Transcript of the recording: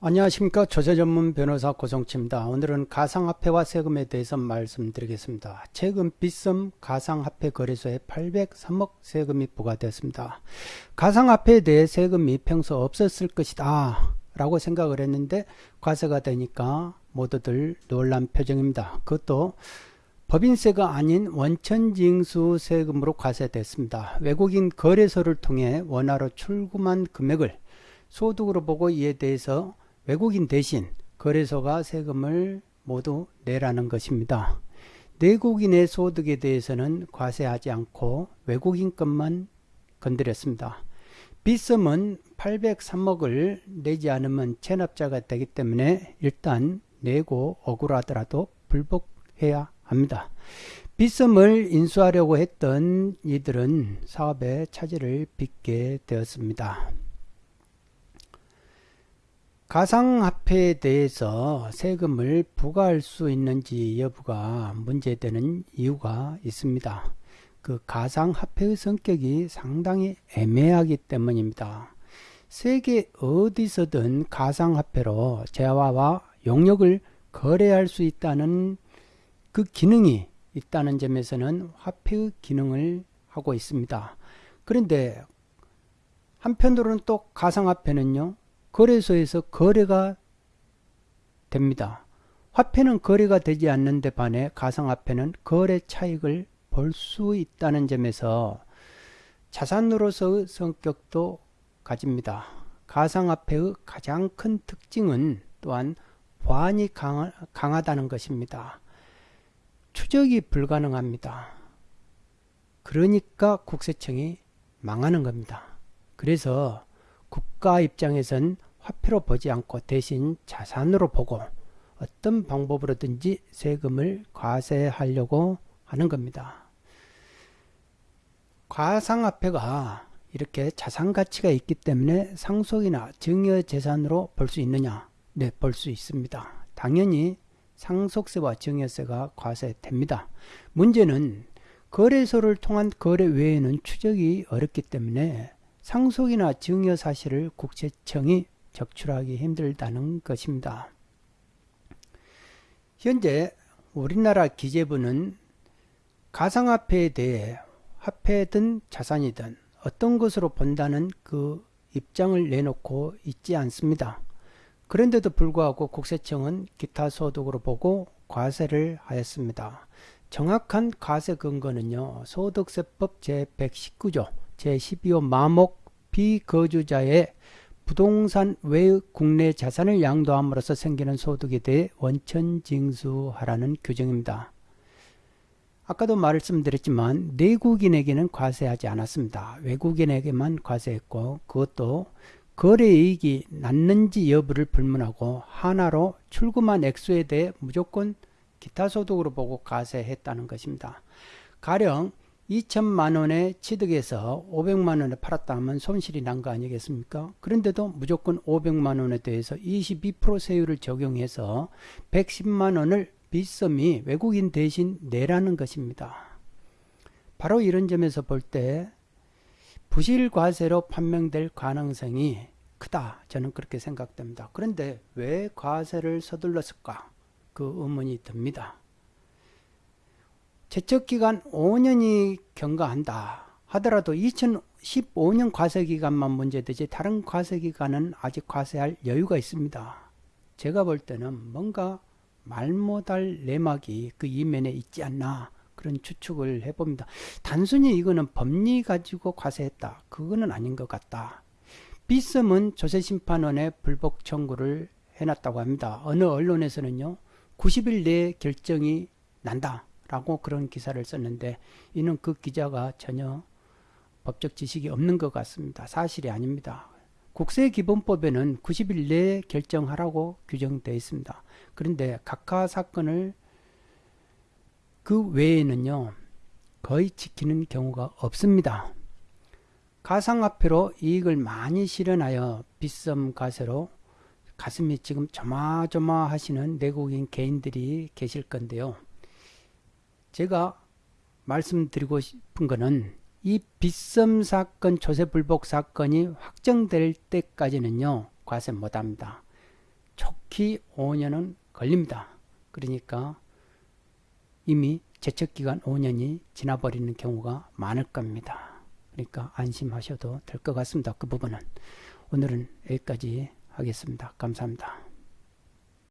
안녕하십니까 조세전문 변호사 고성치입니다. 오늘은 가상화폐와 세금에 대해서 말씀드리겠습니다. 최근 빗썸 가상화폐 거래소에 803억 세금이 부과되었습니다. 가상화폐에 대해 세금이 평소 없었을 것이다 라고 생각을 했는데 과세가 되니까 모두들 놀란 표정입니다. 그것도 법인세가 아닌 원천징수 세금으로 과세됐습니다. 외국인 거래소를 통해 원화로 출금한 금액을 소득으로 보고 이에 대해서 외국인 대신 거래소가 세금을 모두 내라는 것입니다. 내국인의 소득에 대해서는 과세하지 않고 외국인 것만 건드렸습니다. 빗썸은 803억을 내지 않으면 체납자가 되기 때문에 일단 내고 억울하더라도 불복해야 합니다. 빗썸을 인수하려고 했던 이들은 사업에 차질을 빚게 되었습니다. 가상화폐에 대해서 세금을 부과할 수 있는지 여부가 문제되는 이유가 있습니다. 그 가상화폐의 성격이 상당히 애매하기 때문입니다. 세계 어디서든 가상화폐로 재화와 용역을 거래할 수 있다는 그 기능이 있다는 점에서는 화폐의 기능을 하고 있습니다. 그런데 한편으로는 또 가상화폐는요, 거래소에서 거래가 됩니다. 화폐는 거래가 되지 않는데 반해 가상화폐는 거래 차익을 볼수 있다는 점에서 자산으로서의 성격도 가집니다. 가상화폐의 가장 큰 특징은 또한 보안이 강하, 강하다는 것입니다. 추적이 불가능합니다. 그러니까 국세청이 망하는 겁니다. 그래서 국가 입장에선 화폐로 보지 않고 대신 자산으로 보고 어떤 방법으로든지 세금을 과세하려고 하는 겁니다. 가상화폐가 이렇게 자산 가치가 있기 때문에 상속이나 증여 재산으로 볼 수 있느냐? 네, 볼 수 있습니다. 당연히 상속세와 증여세가 과세됩니다. 문제는 거래소를 통한 거래 외에는 추적이 어렵기 때문에 상속이나 증여 사실을 국세청이 적출하기 힘들다는 것입니다. 현재 우리나라 기재부는 가상화폐에 대해 화폐든 자산이든 어떤 것으로 본다는 그 입장을 내놓고 있지 않습니다. 그런데도 불구하고 국세청은 기타 소득으로 보고 과세를 하였습니다. 정확한 과세 근거는요. 소득세법 제119조 제12호 마목 비거주자의 부동산 외의 국내 자산을 양도함으로써 생기는 소득에 대해 원천 징수하라는 규정입니다. 아까도 말씀드렸지만 내국인에게는 과세하지 않았습니다. 외국인에게만 과세했고 그것도 거래이익이 났는지 여부를 불문하고 하나로 출금한 액수에 대해 무조건 기타 소득으로 보고 과세했다는 것입니다. 가령 2천만 원에 취득해서 500만 원에 팔았다 하면 손실이 난 거 아니겠습니까? 그런데도 무조건 500만 원에 대해서 22% 세율을 적용해서 110만 원을 빗썸이 외국인 대신 내라는 것입니다. 바로 이런 점에서 볼 때 부실과세로 판명될 가능성이 크다. 저는 그렇게 생각됩니다. 그런데 왜 과세를 서둘렀을까? 그 의문이 듭니다. 제척기간 5년이 경과한다 하더라도 2015년 과세기간만 문제되지 다른 과세기간은 아직 과세할 여유가 있습니다. 제가 볼 때는 뭔가 말 못할 내막이 그 이면에 있지 않나 그런 추측을 해봅니다. 단순히 이거는 법리 가지고 과세했다. 그거는 아닌 것 같다. 비썸은 조세심판원에 불복 청구를 해놨다고 합니다. 어느 언론에서는요. 90일 내에 결정이 난다. 라고 그런 기사를 썼는데 이는 그 기자가 전혀 법적 지식이 없는 것 같습니다. 사실이 아닙니다. 국세기본법에는 90일 내에 결정하라고 규정되어 있습니다. 그런데 각하 사건을 그 외에는요 거의 지키는 경우가 없습니다. 가상화폐로 이익을 많이 실현하여 빗썸 가세로 가슴이 지금 조마조마하시는 내국인 개인들이 계실 건데요. 제가 말씀드리고 싶은 것은 이 빗썸 사건, 조세 불복 사건이 확정될 때까지는요, 과세 못합니다. 좋기 5년은 걸립니다. 그러니까 이미 제척기간 5년이 지나버리는 경우가 많을 겁니다. 그러니까 안심하셔도 될 것 같습니다. 그 부분은. 오늘은 여기까지 하겠습니다. 감사합니다.